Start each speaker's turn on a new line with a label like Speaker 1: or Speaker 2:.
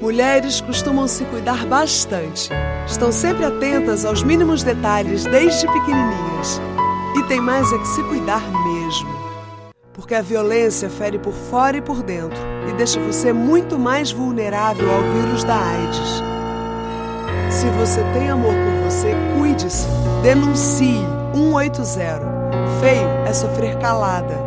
Speaker 1: Mulheres costumam se cuidar bastante. Estão sempre atentas aos mínimos detalhes desde pequenininhas. E tem mais é que se cuidar mesmo. Porque a violência fere por fora e por dentro e deixa você muito mais vulnerável ao vírus da AIDS. Se você tem amor por você, cuide-se. Denuncie 180. Feio é sofrer calada.